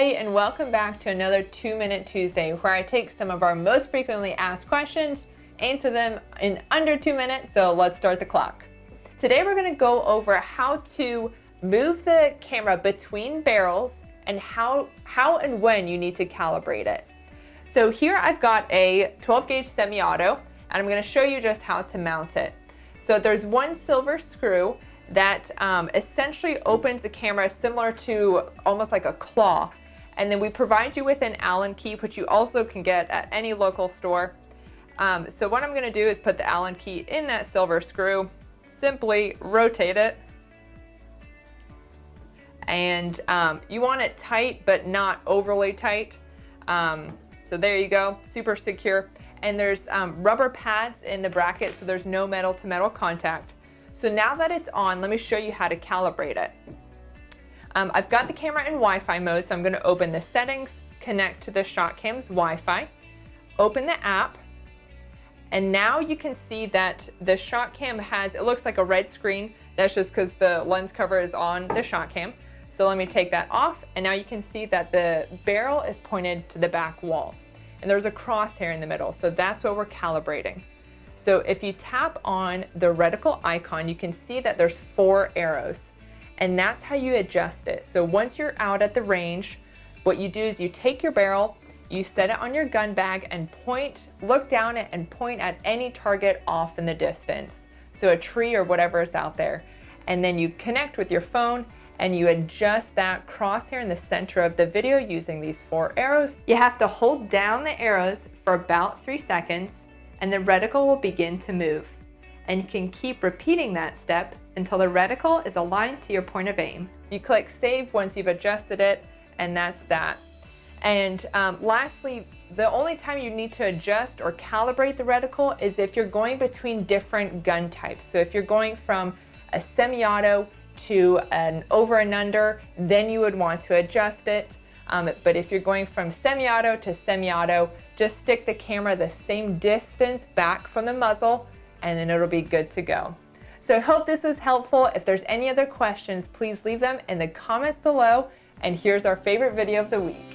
Hey, and welcome back to another Two Minute Tuesday, where I take some of our most frequently asked questions, answer them in under two minutes, so let's start the clock. Today we're gonna go over how to move the camera between barrels and how, how and when you need to calibrate it. So here I've got a 12 gauge semi-auto, and I'm gonna show you just how to mount it. So there's one silver screw that um, essentially opens the camera similar to almost like a claw. And then we provide you with an Allen key, which you also can get at any local store. Um, so what I'm gonna do is put the Allen key in that silver screw, simply rotate it. And um, you want it tight, but not overly tight. Um, so there you go, super secure. And there's um, rubber pads in the bracket, so there's no metal to metal contact. So now that it's on, let me show you how to calibrate it. Um, I've got the camera in Wi-Fi mode, so I'm gonna open the settings, connect to the ShotCam's Wi-Fi, open the app, and now you can see that the ShotCam has, it looks like a red screen. That's just because the lens cover is on the ShotCam. So let me take that off, and now you can see that the barrel is pointed to the back wall. And there's a crosshair in the middle, so that's what we're calibrating. So if you tap on the reticle icon, you can see that there's four arrows and that's how you adjust it. So once you're out at the range, what you do is you take your barrel, you set it on your gun bag and point, look down it and point at any target off in the distance. So a tree or whatever is out there. And then you connect with your phone and you adjust that crosshair in the center of the video using these four arrows. You have to hold down the arrows for about three seconds and the reticle will begin to move. And you can keep repeating that step until the reticle is aligned to your point of aim. You click save once you've adjusted it and that's that. And um, lastly, the only time you need to adjust or calibrate the reticle is if you're going between different gun types. So if you're going from a semi-auto to an over and under, then you would want to adjust it. Um, but if you're going from semi-auto to semi-auto, just stick the camera the same distance back from the muzzle and then it'll be good to go. So I hope this was helpful. If there's any other questions, please leave them in the comments below. And here's our favorite video of the week.